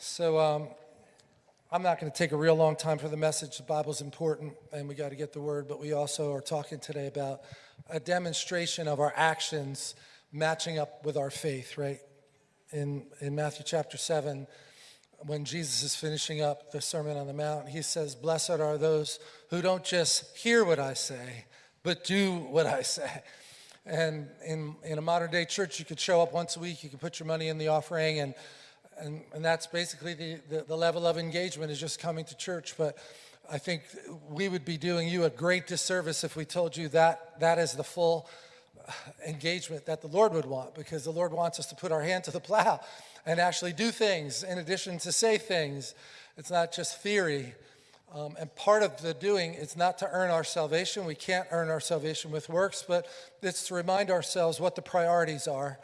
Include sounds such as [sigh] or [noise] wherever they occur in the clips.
So um, I'm not going to take a real long time for the message. The Bible's important, and we got to get the word. But we also are talking today about a demonstration of our actions matching up with our faith. Right? In in Matthew chapter seven, when Jesus is finishing up the Sermon on the Mount, he says, "Blessed are those who don't just hear what I say, but do what I say." And in, in a modern day church, you could show up once a week, you could put your money in the offering, and, and, and that's basically the, the, the level of engagement is just coming to church. But I think we would be doing you a great disservice if we told you that that is the full engagement that the Lord would want, because the Lord wants us to put our hand to the plow and actually do things in addition to say things. It's not just theory. Um, and part of the doing is not to earn our salvation. We can't earn our salvation with works, but it's to remind ourselves what the priorities are.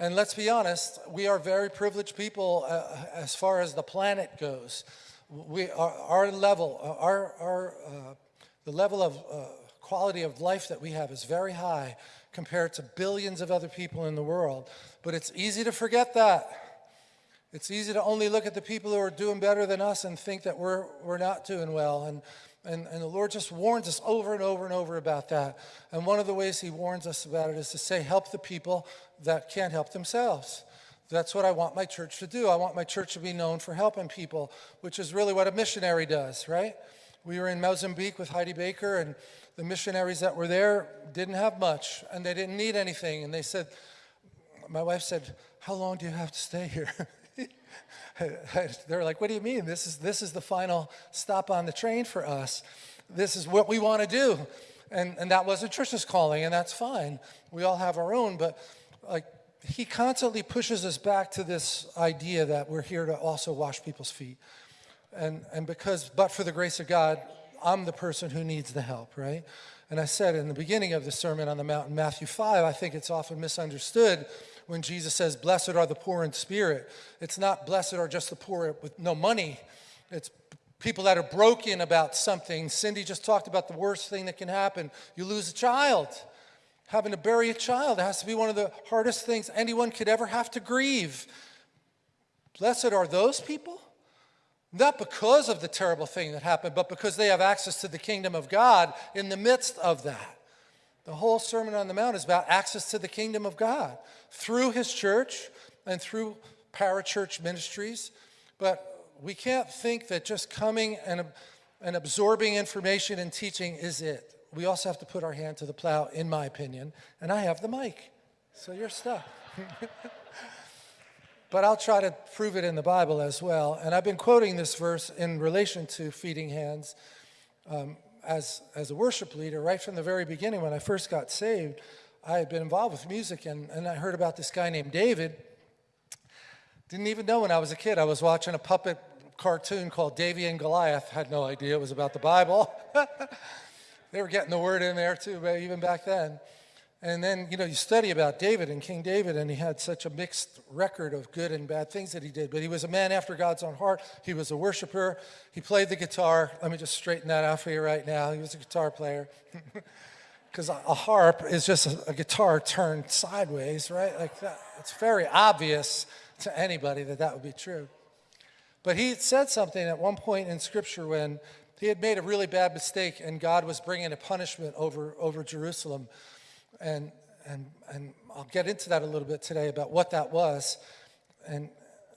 And let's be honest, we are very privileged people uh, as far as the planet goes. We, our, our level, uh, our, our, uh, the level of uh, quality of life that we have is very high compared to billions of other people in the world. But it's easy to forget that. It's easy to only look at the people who are doing better than us and think that we're, we're not doing well. And, and, and the Lord just warns us over and over and over about that. And one of the ways he warns us about it is to say, help the people that can't help themselves. That's what I want my church to do. I want my church to be known for helping people, which is really what a missionary does, right? We were in Mozambique with Heidi Baker, and the missionaries that were there didn't have much, and they didn't need anything. And they said, my wife said, how long do you have to stay here? [laughs] [laughs] They're like, what do you mean? This is, this is the final stop on the train for us. This is what we want to do. And, and that wasn't Trisha's calling, and that's fine. We all have our own, but like he constantly pushes us back to this idea that we're here to also wash people's feet. And, and because, but for the grace of God, I'm the person who needs the help, right? And I said in the beginning of the Sermon on the Mount in Matthew 5, I think it's often misunderstood when Jesus says, blessed are the poor in spirit. It's not blessed are just the poor with no money. It's people that are broken about something. Cindy just talked about the worst thing that can happen. You lose a child. Having to bury a child has to be one of the hardest things anyone could ever have to grieve. Blessed are those people, not because of the terrible thing that happened, but because they have access to the kingdom of God in the midst of that. The whole Sermon on the Mount is about access to the kingdom of God through his church and through parachurch ministries. But we can't think that just coming and, and absorbing information and teaching is it. We also have to put our hand to the plow, in my opinion, and I have the mic, so you're stuck. [laughs] but I'll try to prove it in the Bible as well. And I've been quoting this verse in relation to feeding hands. Um, as, as a worship leader, right from the very beginning when I first got saved, I had been involved with music and, and I heard about this guy named David. Didn't even know when I was a kid. I was watching a puppet cartoon called Davey and Goliath. Had no idea it was about the Bible. [laughs] they were getting the word in there too, even back then. And then, you know, you study about David and King David, and he had such a mixed record of good and bad things that he did. But he was a man after God's own heart. He was a worshiper. He played the guitar. Let me just straighten that out for you right now. He was a guitar player. [laughs] Because a, harp is just a, a guitar turned sideways, right? Like that. It's very obvious to anybody that that would be true. But he said something at one point in Scripture when he had made a really bad mistake and God was bringing a punishment over, over Jerusalem and, and, and I'll get into that a little bit today about what that was. And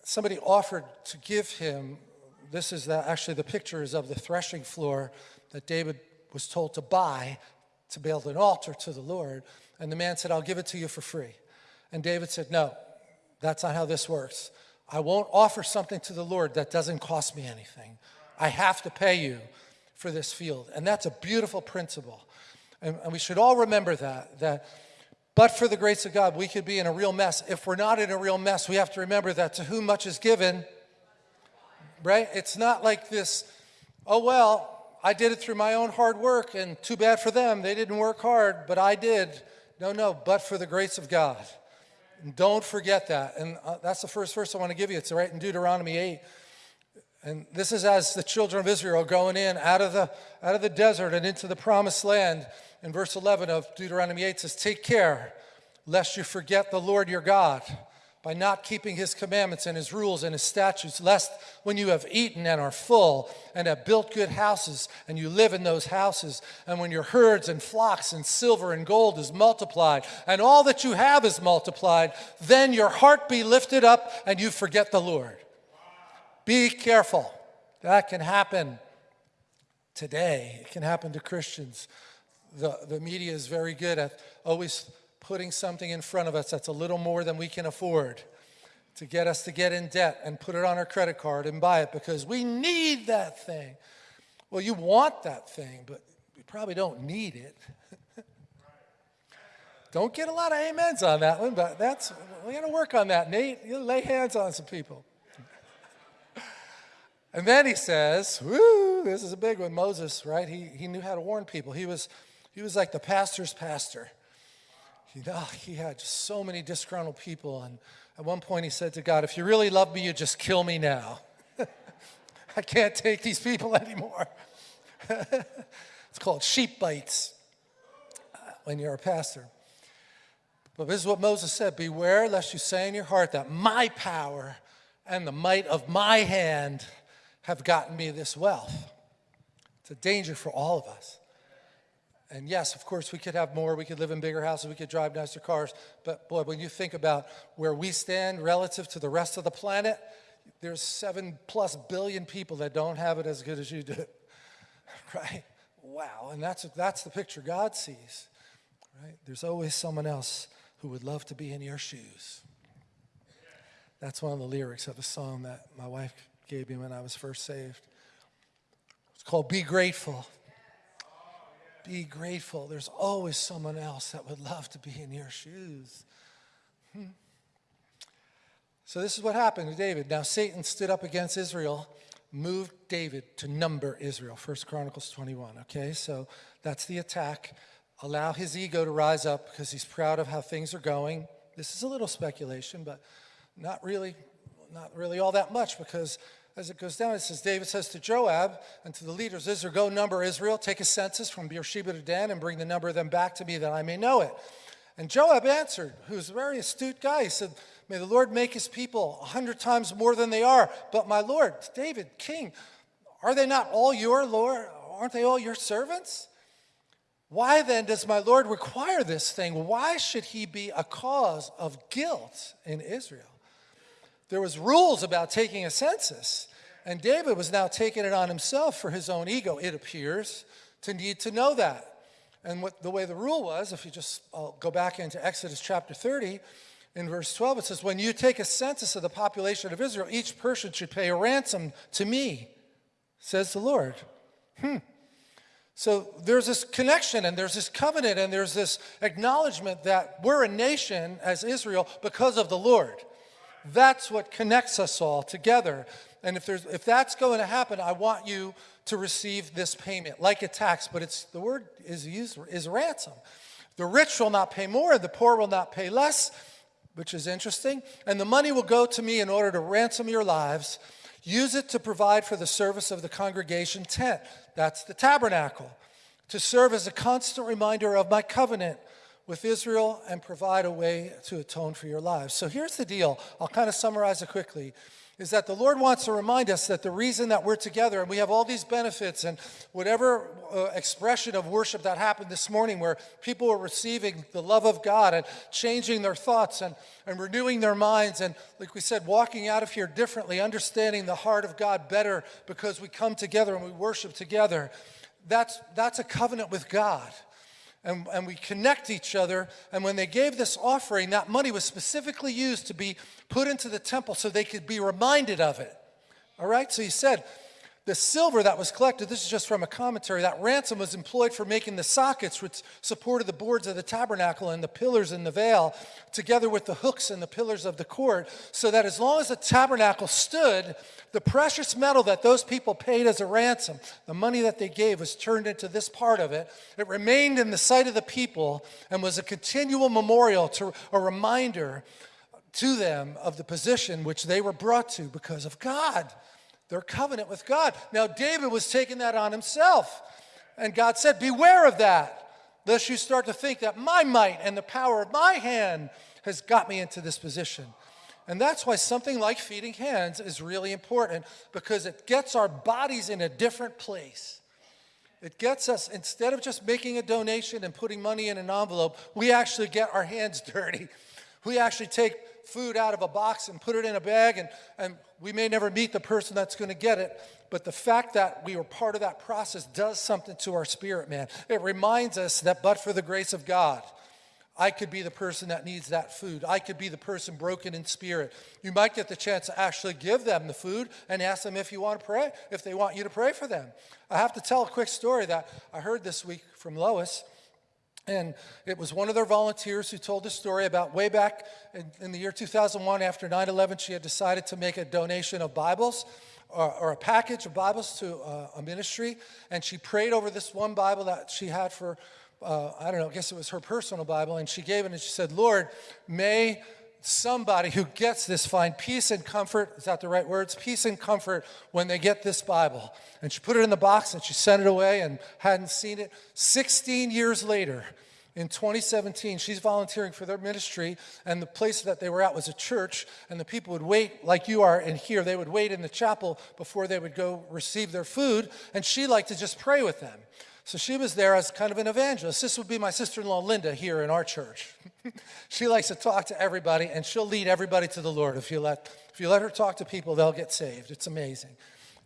somebody offered to give him, this is actually the pictures of the threshing floor that David was told to buy to build an altar to the Lord. And the man said, I'll give it to you for free. And David said, no, that's not how this works. I won't offer something to the Lord that doesn't cost me anything. I have to pay you for this field. And that's a beautiful principle. And, and we should all remember that, that but for the grace of God, we could be in a real mess. If we're not in a real mess, we have to remember that to whom much is given, right? It's not like this, oh, well, I did it through my own hard work and too bad for them. They didn't work hard, but I did. No, no, but for the grace of God. Don't forget that. And uh, that's the first verse I want to give you. It's right in Deuteronomy 8. And this is as the children of Israel going in out of the, out of the desert and into the promised land in verse 11 of Deuteronomy 8 says, Take care lest you forget the Lord your God, by not keeping his commandments and his rules and his statutes, lest when you have eaten and are full and have built good houses and you live in those houses, and when your herds and flocks and silver and gold is multiplied and all that you have is multiplied, then your heart be lifted up and you forget the Lord. Be careful. That can happen today. It can happen to Christians. The, the media is very good at always putting something in front of us that's a little more than we can afford to get us to get in debt and put it on our credit card and buy it because we need that thing. Well, you want that thing, but you probably don't need it. [laughs] don't get a lot of amens on that one, but that's, we're going to work on that, Nate. You lay hands on some people. And then he says, woo, this is a big one, Moses, right? He, he knew how to warn people. He was, he was like the pastor's pastor. He, oh, he had so many disgruntled people. And at one point he said to God, if you really love me, you just kill me now. [laughs] I can't take these people [laughs] anymore. [laughs] it's called sheep bites uh, when you're a pastor. But this is what Moses said Beware lest you say in your heart that my power and the might of my hand have gotten me this wealth. It's a danger for all of us. And yes, of course, we could have more. We could live in bigger houses. We could drive nicer cars. But boy, when you think about where we stand relative to the rest of the planet, there's seven plus billion people that don't have it as good as you do. [laughs] right? Wow. And that's, that's the picture God sees. Right? There's always someone else who would love to be in your shoes. That's one of the lyrics of a song that my wife gave me when I was first saved. It's called Be Grateful. Be grateful. There's always someone else that would love to be in your shoes. Hmm. So, this is what happened to David. Now, Satan stood up against Israel, moved David to number Israel. First Chronicles 21. Okay, so that's the attack. Allow his ego to rise up because he's proud of how things are going. This is a little speculation, but not really, not really all that much because as it goes down, it says, David says to Joab and to the leaders, Israel, go number Israel, take a census from Beersheba to Dan and bring the number of them back to me that I may know it. And Joab answered, who's a very astute guy, he said, May the Lord make his people a hundred times more than they are. But my Lord, David, king, are they not all your Lord? Aren't they all your servants? Why then does my Lord require this thing? Why should he be a cause of guilt in Israel? There was rules about taking a census, and David was now taking it on himself for his own ego, it appears, to need to know that. And what the way the rule was, if you just I'll go back into Exodus chapter 30, in verse 12, it says, When you take a census of the population of Israel, each person should pay a ransom to me, says the Lord. Hmm. So there's this connection and there's this covenant and there's this acknowledgement that we're a nation as Israel because of the Lord. That's what connects us all together. And if, there's, if that's going to happen, I want you to receive this payment, like a tax, but it's, the word is used is ransom. The rich will not pay more, the poor will not pay less, which is interesting. And the money will go to me in order to ransom your lives. Use it to provide for the service of the congregation tent. That's the tabernacle. To serve as a constant reminder of my covenant with Israel and provide a way to atone for your lives. So here's the deal. I'll kind of summarize it quickly. Is that the Lord wants to remind us that the reason that we're together and we have all these benefits and whatever uh, expression of worship that happened this morning where people were receiving the love of God and changing their thoughts and, and renewing their minds and, like we said, walking out of here differently, understanding the heart of God better because we come together and we worship together, that's, that's a covenant with God and, and we connect each other. And when they gave this offering, that money was specifically used to be put into the temple so they could be reminded of it. All right? So he said, the silver that was collected, this is just from a commentary, that ransom was employed for making the sockets which supported the boards of the tabernacle and the pillars in the veil, together with the hooks and the pillars of the court, so that as long as the tabernacle stood, the precious metal that those people paid as a ransom, the money that they gave, was turned into this part of it. It remained in the sight of the people and was a continual memorial, to a reminder to them of the position which they were brought to because of God their covenant with God. Now, David was taking that on himself. And God said, Beware of that, lest you start to think that my might and the power of my hand has got me into this position. And that's why something like feeding hands is really important because it gets our bodies in a different place. It gets us, instead of just making a donation and putting money in an envelope, we actually get our hands [laughs] dirty. We actually take food out of a box and put it in a bag, and, and we may never meet the person that's going to get it, but the fact that we were part of that process does something to our spirit, man. It reminds us that but for the grace of God, I could be the person that needs that food. I could be the person broken in spirit. You might get the chance to actually give them the food and ask them if you want to pray, if they want you to pray for them. I have to tell a quick story that I heard this week from Lois. And it was one of their volunteers who told the story about way back in, in the year 2001 after 9 11, she had decided to make a donation of Bibles or, or a package of Bibles to uh, a ministry. And she prayed over this one Bible that she had for uh, I don't know, I guess it was her personal Bible, and she gave it and she said, Lord, may somebody who gets this find peace and comfort. Is that the right words? Peace and comfort when they get this Bible. And she put it in the box and she sent it away and hadn't seen it. 16 years later, in 2017, she's volunteering for their ministry, and the place that they were at was a church, and the people would wait, like you are in here, they would wait in the chapel before they would go receive their food, and she liked to just pray with them. So she was there as kind of an evangelist. This would be my sister in law, Linda, here in our church. [laughs] she likes to talk to everybody, and she'll lead everybody to the Lord. If you, let, if you let her talk to people, they'll get saved. It's amazing.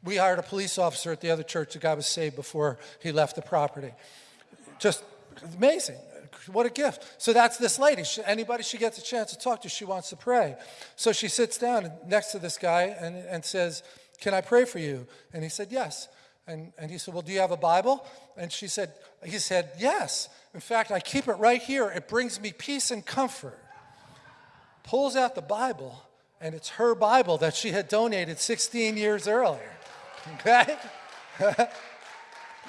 We hired a police officer at the other church. The guy was saved before he left the property. Just amazing. What a gift. So that's this lady. She, anybody she gets a chance to talk to, she wants to pray. So she sits down next to this guy and, and says, Can I pray for you? And he said, Yes. And, and he said, Well, do you have a Bible? And she said, He said, Yes. In fact, I keep it right here. It brings me peace and comfort. Pulls out the Bible, and it's her Bible that she had donated 16 years earlier. Okay? [laughs]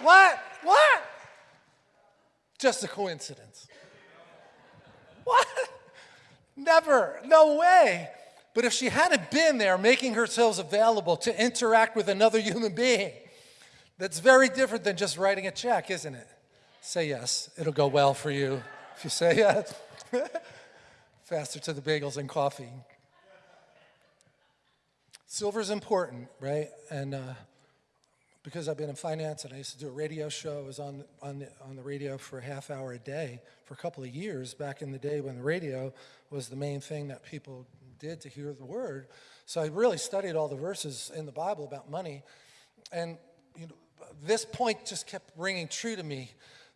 what? What? Just a coincidence. What? Never. No way. But if she hadn't been there making herself available to interact with another human being, that's very different than just writing a check, isn't it? Say yes. It'll go well for you if you say yes. [laughs] Faster to the bagels and coffee. Silver's important, right? And uh, because I've been in finance and I used to do a radio show, I was on, on, the, on the radio for a half hour a day for a couple of years back in the day when the radio was the main thing that people did to hear the word. So I really studied all the verses in the Bible about money. And you know, this point just kept ringing true to me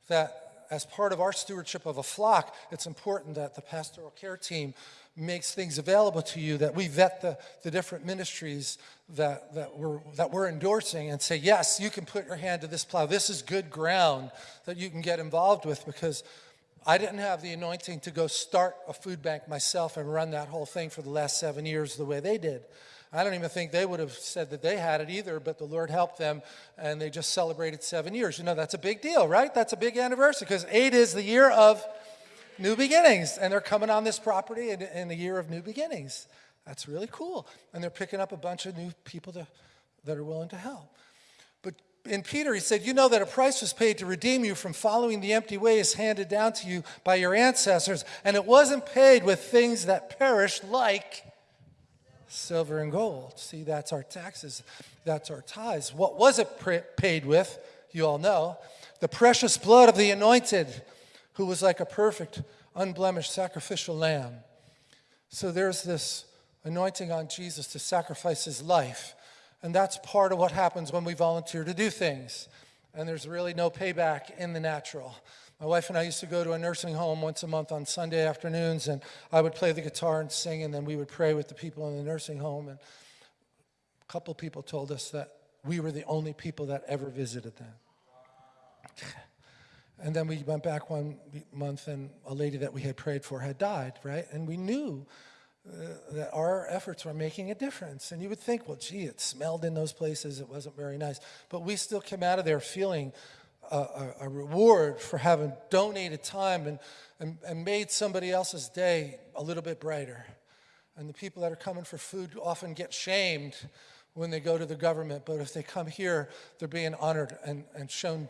that as part of our stewardship of a flock, it's important that the pastoral care team makes things available to you, that we vet the, the different ministries that, that, we're, that we're endorsing and say, yes, you can put your hand to this plow. This is good ground that you can get involved with because I didn't have the anointing to go start a food bank myself and run that whole thing for the last seven years the way they did. I don't even think they would have said that they had it either, but the Lord helped them and they just celebrated seven years. You know, that's a big deal, right? That's a big anniversary because eight is the year of new beginnings. And they're coming on this property in, in the year of new beginnings. That's really cool. And they're picking up a bunch of new people to, that are willing to help. But in Peter, he said, You know that a price was paid to redeem you from following the empty ways handed down to you by your ancestors, and it wasn't paid with things that perish like silver and gold. See, that's our taxes, that's our tithes. What was it paid with? You all know. The precious blood of the anointed, who was like a perfect, unblemished sacrificial lamb. So there's this anointing on Jesus to sacrifice his life. And that's part of what happens when we volunteer to do things. And there's really no payback in the natural. My wife and I used to go to a nursing home once a month on Sunday afternoons, and I would play the guitar and sing, and then we would pray with the people in the nursing home. And a couple people told us that we were the only people that ever visited them. [laughs] And then we went back one month, and a lady that we had prayed for had died, right? And we knew uh, that our efforts were making a difference. And you would think, well, gee, it smelled in those places, it wasn't very nice. But we still came out of there feeling a, a, reward for having donated time and, and, and made somebody else's day a little bit brighter. And the people that are coming for food often get shamed when they go to the government, but if they come here, they're being honored and, and shown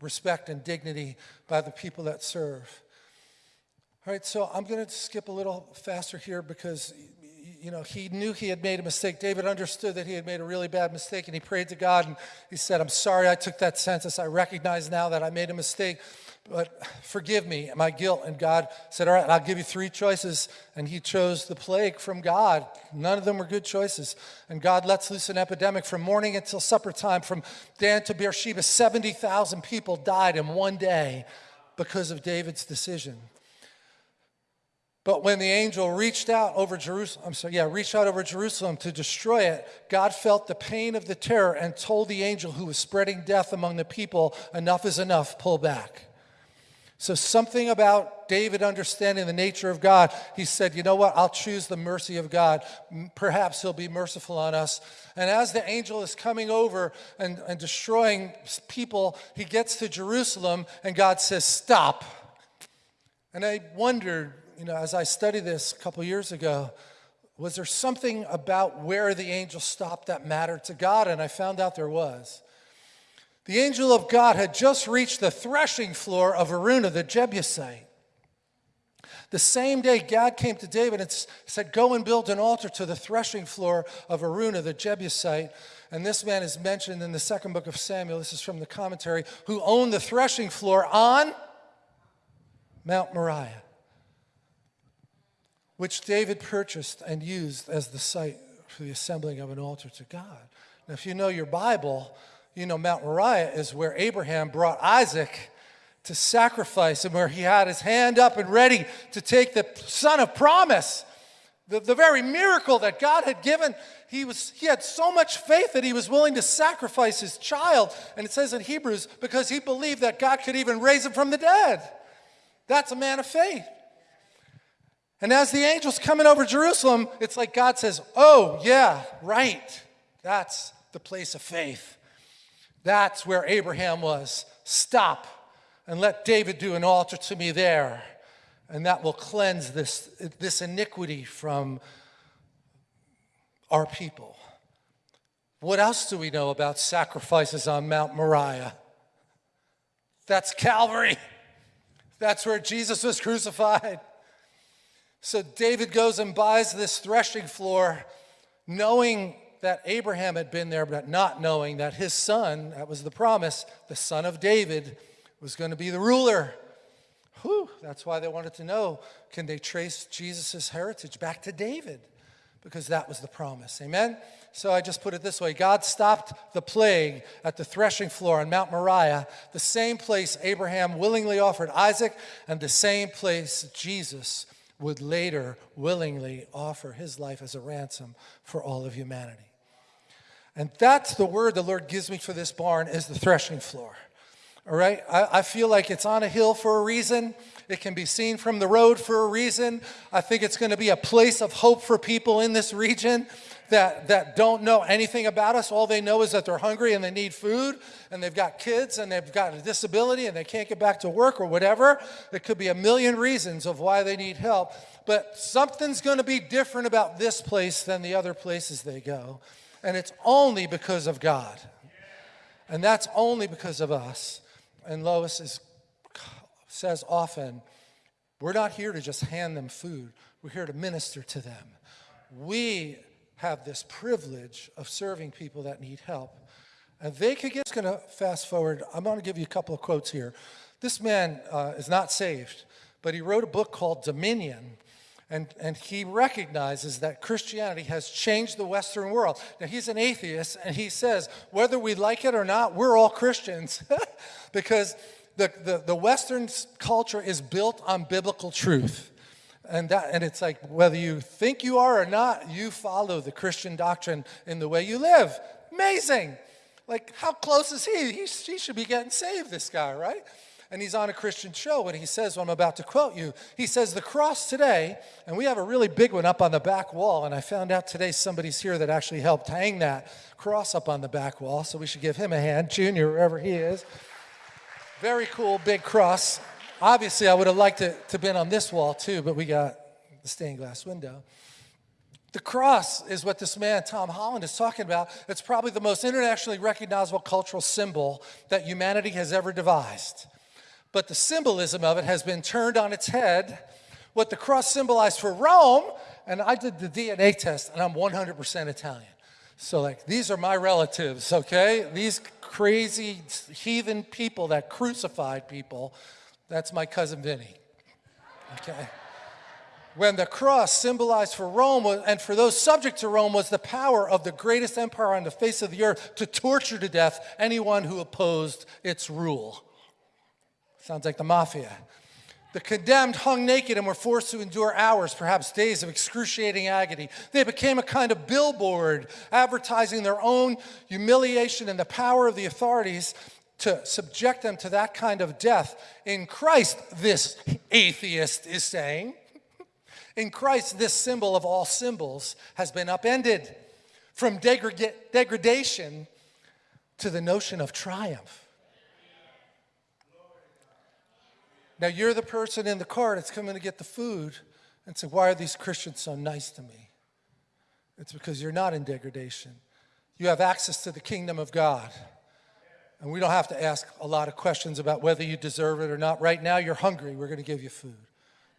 respect and dignity by the people that serve. All right, so I'm going to skip a little faster here because you know, he knew he had made a mistake. David understood that he had made a really bad mistake, and he prayed to God and he said, I'm sorry I took that census. I recognize now that I made a mistake, but forgive me my guilt. And God said, All right, I'll give you three choices. And he chose the plague from God. None of them were good choices. And God lets loose an epidemic from morning until supper time, from Dan to Beersheba. 70,000 people died in one day because of David's decision. But when the angel reached out over Jerusalem, I'm sorry, yeah, reached out over Jerusalem to destroy it, God felt the pain of the terror and told the angel who was spreading death among the people, enough is enough, pull back. So, something about David understanding the nature of God, he said, You know what? I'll choose the mercy of God. Perhaps he'll be merciful on us. And as the angel is coming over and, and destroying people, he gets to Jerusalem and God says, Stop. And I wondered, you know, as I studied this a couple years ago, was there something about where the angel stopped that mattered to God? And I found out there was. The angel of God had just reached the threshing floor of Araunah, the Jebusite. The same day, God came to David and said, Go and build an altar to the threshing floor of Araunah, the Jebusite. And this man is mentioned in the second book of Samuel. This is from the commentary, who owned the threshing floor on Mount Moriah, which David purchased and used as the site for the assembling of an altar to God. Now, if you know your Bible, you know, Mount Moriah is where Abraham brought Isaac to sacrifice and where he had his hand up and ready to take the son of promise. The, the very miracle that God had given, he, was, he had so much faith that he was willing to sacrifice his child. And it says in Hebrews, because he believed that God could even raise him from the dead. That's a man of faith. And as the angel's coming over Jerusalem, it's like God says, Oh, yeah, right. That's the place of faith. That's where Abraham was. Stop and let David do an altar to me there. And that will cleanse this, this iniquity from our people. What else do we know about sacrifices on Mount Moriah? That's Calvary. That's where Jesus was crucified. So David goes and buys this threshing floor, knowing that Abraham had been there, but not knowing that his son, that was the promise, the son of David, was going to be the ruler. Whew, that's why they wanted to know can they trace Jesus' heritage back to David? Because that was the promise. Amen? So I just put it this way God stopped the plague at the threshing floor on Mount Moriah, the same place Abraham willingly offered Isaac, and the same place Jesus would later willingly offer his life as a ransom for all of humanity. And that's the word the Lord gives me for this barn is the threshing floor. All right? I, I, feel like it's on a hill for a reason. It can be seen from the road for a reason. I think it's going to be a place of hope for people in this region that, that don't know anything about us. All they know is that they're hungry and they need food and they've got kids and they've got a disability and they can't get back to work or whatever. There could be a million reasons of why they need help. But something's going to be different about this place than the other places they go. And it's only because of God. And that's only because of us. And Lois is, says often, we're not here to just hand them food, we're here to minister to them. We have this privilege of serving people that need help. And they could get, going to fast forward. I'm going to give you a couple of quotes here. This man uh, is not saved, but he wrote a book called Dominion. And, and he recognizes that Christianity has changed the Western world. Now, he's an atheist, and he says, whether we like it or not, we're all Christians. [laughs] because the, the, the Western culture is built on biblical truth. And, that, and it's like, whether you think you are or not, you follow the Christian doctrine in the way you live. Amazing. Like, how close is he? He, he should be getting saved, this guy, right? and he's on a Christian show, and he says, well, I'm about to quote you. He says, The cross today, and we have a really big one up on the back wall, and I found out today somebody's here that actually helped hang that cross up on the back wall, so we should give him a hand, Junior, wherever he is. Very cool, big cross. Obviously, I would have liked to been on this wall too, but we got the stained glass window. The cross is what this man, Tom Holland, is talking about. It's probably the most internationally recognizable cultural symbol that humanity has ever devised but the symbolism of it has been turned on its head. What the cross symbolized for Rome and I did the DNA test, and I'm 100% Italian. So, like, these are my relatives, okay? These crazy heathen people that crucified people, that's my cousin Vinny, okay? When the cross symbolized for Rome and for those subject to Rome was the power of the greatest empire on the face of the earth to torture to death anyone who opposed its rule. Sounds like the mafia. The condemned hung naked and were forced to endure hours, perhaps days of excruciating agony. They became a kind of billboard advertising their own humiliation and the power of the authorities to subject them to that kind of death. In Christ, this atheist is saying, [laughs] in Christ, this symbol of all symbols has been upended from degradation to the notion of triumph. Now you're the person in the car that's coming to get the food and say, why are these Christians so nice to me? It's because you're not in degradation. You have access to the kingdom of God. And we don't have to ask a lot of questions about whether you deserve it or not. Right now, you're hungry. We're going to give you food.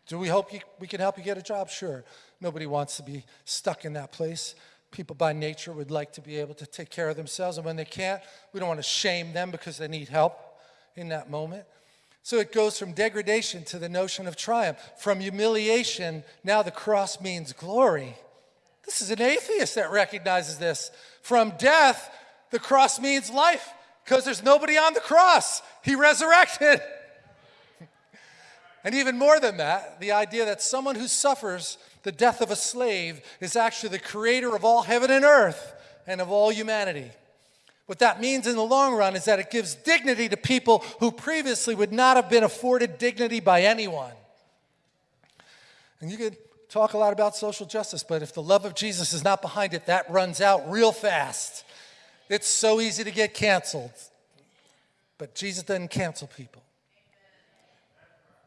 Do we hope you, we can help you get a job? Sure. Nobody wants to be stuck in that place. People by nature would like to be able to take care of themselves. And when they can't, we don't want to shame them because they need help in that moment. So it goes from degradation to the notion of triumph. From humiliation, now the cross means glory. This is an atheist that recognizes this. From death, the cross means life because there's nobody on the cross. He resurrected. and even more than that, the idea that someone who suffers the death of a slave is actually the creator of all heaven and earth and of all humanity. What that means in the long run is that it gives dignity to people who previously would not have been afforded dignity by anyone. And you could talk a lot about social justice, but if the love of Jesus is not behind it, that runs out real fast. It's so easy to get canceled. But Jesus doesn't cancel people.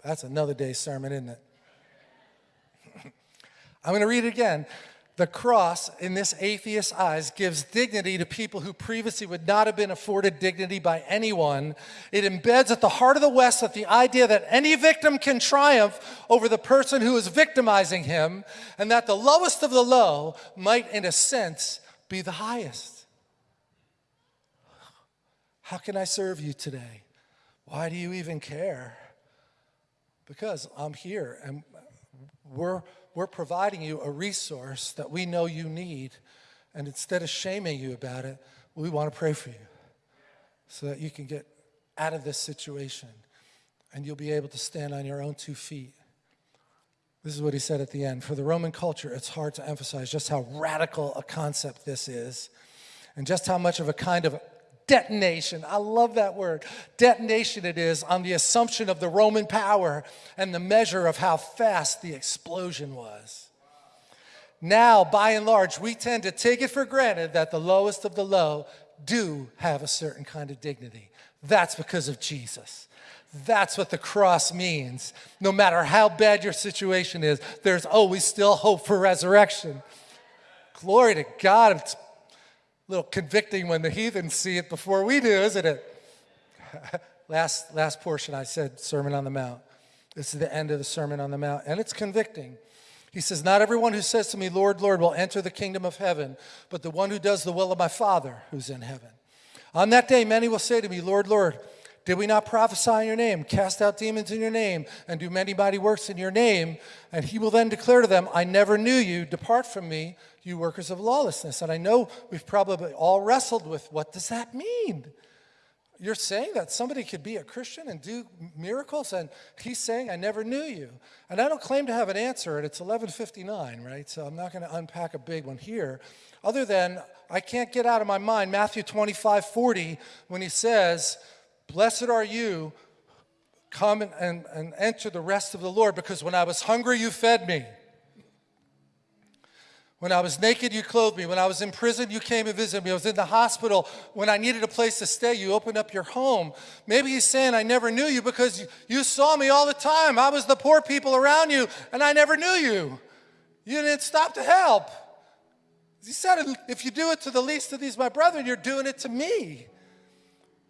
That's another day's sermon, isn't it? [laughs] I'm going to read it again. The cross, in this atheist's eyes, gives dignity to people who previously would not have been afforded dignity by anyone. It embeds at the heart of the West that the idea that any victim can triumph over the person who is victimizing him, and that the lowest of the low might, in a sense, be the highest. How can I serve you today? Why do you even care? Because I'm here and we're we're providing you a resource that we know you need. And instead of shaming you about it, we want to pray for you so that you can get out of this situation and you'll be able to stand on your own two feet. This is what he said at the end. For the Roman culture, it's hard to emphasize just how radical a concept this is and just how much of a kind of detonation. I love that word. Detonation it is on the assumption of the Roman power and the measure of how fast the explosion was. Now, by and large, we tend to take it for granted that the lowest of the low do have a certain kind of dignity. That's because of Jesus. That's what the cross means. No matter how bad your situation is, there's always still hope for resurrection. Glory to God. It's little convicting when the heathens see it before we do, isn't it? [laughs] last, last portion I said, Sermon on the Mount. This is the end of the Sermon on the Mount, and it's convicting. He says, Not everyone who says to me, Lord, Lord, will enter the kingdom of heaven, but the one who does the will of my Father who's in heaven. On that day, many will say to me, Lord, Lord, did we not prophesy in your name, cast out demons in your name, and do many mighty works in your name? And he will then declare to them, I never knew you. Depart from me, you workers of lawlessness. And I know we've probably all wrestled with what does that mean? You're saying that somebody could be a Christian and do miracles, and he's saying, I never knew you. And I don't claim to have an answer, and it's 1159, right? So I'm not going to unpack a big one here, other than I can't get out of my mind Matthew 25, 40, when he says, Blessed are you, come and, and, and enter the rest of the Lord, because when I was hungry, you fed me. When I was naked, you clothed me. When I was in prison, you came and visited me. I was in the hospital. When I needed a place to stay, you opened up your home. Maybe he's saying, I never knew you because you, saw me all the time. I was the poor people around you, and I never knew you. You didn't stop to help. He said, if you do it to the least of these, my brethren, you're doing it to me.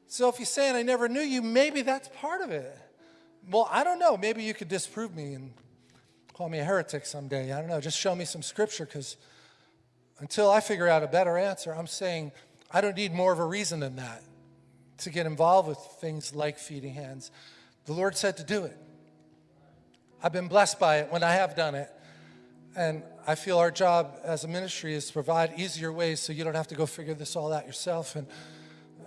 So if you're saying I never knew you, maybe that's part of it. Well, I don't know. Maybe you could disprove me and call me a heretic someday. I don't know. Just show me some scripture because until I figure out a better answer, I'm saying I don't need more of a reason than that to get involved with things like feeding hands. The Lord said to do it. I've been blessed by it when I have done it. And I feel our job as a ministry is to provide easier ways so you don't have to go figure this all out yourself. And,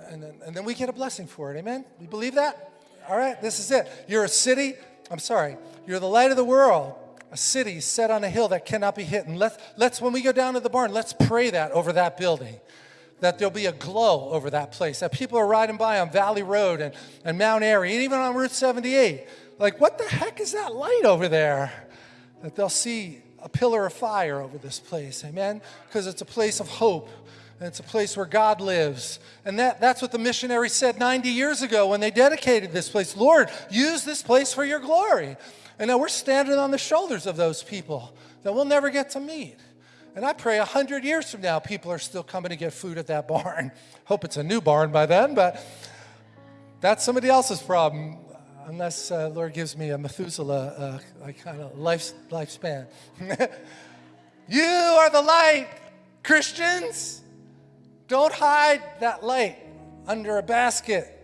and, then, and then we get a blessing for it. Amen? You believe that? All right, this is it. You're a city, I'm sorry, you're the light of the world, a city set on a hill that cannot be hidden. Let's, let's, when we go down to the barn, let's pray that over that building that there'll be a glow over that place, that people are riding by on Valley Road and, and Mount Airy, and even on Route 78. Like, what the heck is that light over there? That they'll see a pillar of fire over this place, amen? Because it's a place of hope. And it's a place where God lives. And that, that's what the missionaries said 90 years ago when they dedicated this place. Lord, use this place for your glory. And now we're standing on the shoulders of those people that we'll never get to meet. And I pray a hundred years from now, people are still coming to get food at that barn. [laughs] Hope it's a new barn by then, but that's somebody else's problem, unless uh, Lord gives me a Methuselah uh, kind of life, lifespan. [laughs] you are the light, Christians. Don't hide that light under a basket.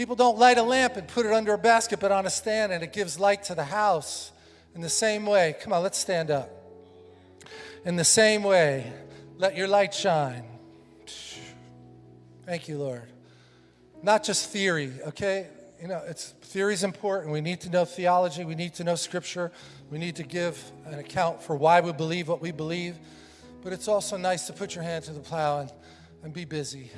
People don't light a lamp and put it under a basket, but on a stand, and it gives light to the house. In the same way, come on, let's stand up. In the same way, let your light shine. Thank you, Lord. Not just theory, okay? You know, it's theory is important. We need to know theology. We need to know scripture. We need to give an account for why we believe what we believe. But it's also nice to put your hand to the plow and, and be busy.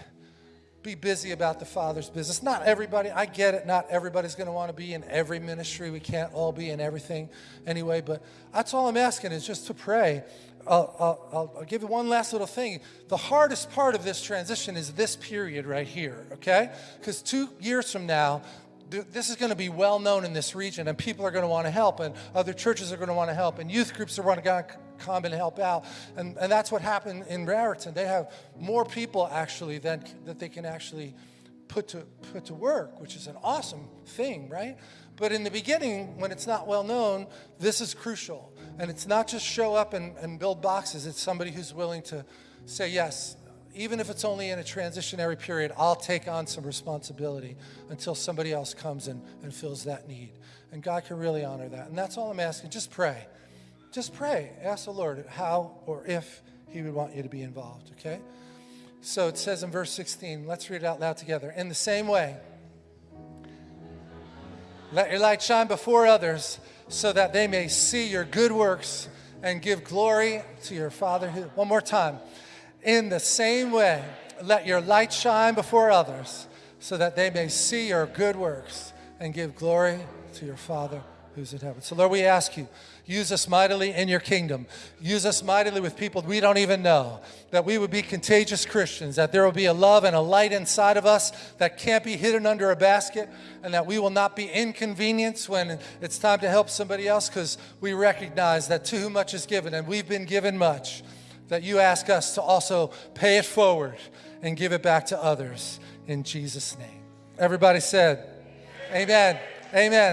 Be busy about the Father's business. Not everybody, I get it, not everybody's going to want to be in every ministry. We can't all be in everything anyway, but that's all I'm asking is just to pray I'll, I'll, I'll, give you one last little thing. The hardest part of this transition is this period right here, okay? Because two years from now, this is going to be well known in this region, and people are going to want to help, and other churches are going to want to help, and youth groups are going to come and help out. And, and that's what happened in Raritan. They have more people actually than, that they can actually put to, put to work, which is an awesome thing, right? But in the beginning, when it's not well known, this is crucial. And it's not just show up and, and build boxes, it's somebody who's willing to say, yes, even if it's only in a transitionary period, I'll take on some responsibility until somebody else comes and, and fills that need. And God can really honor that. And that's all I'm asking. Just pray. Just pray. Ask the Lord how or if He would want you to be involved, okay? So it says in verse 16, let's read it out loud together. In the same way, let your light shine before others so that they may see your good works and give glory to your Father. Who, one more time. In the same way, let your light shine before others so that they may see your good works and give glory to your Father who's in heaven. So, Lord, we ask you, use us mightily in your kingdom. Use us mightily with people we don't even know. That we would be contagious Christians, that there will be a love and a light inside of us that can't be hidden under a basket, and that we will not be inconvenienced when it's time to help somebody else because we recognize that to whom much is given, and we've been given much, that you ask us to also pay it forward and give it back to others in Jesus' name. Everybody said, Amen. Amen.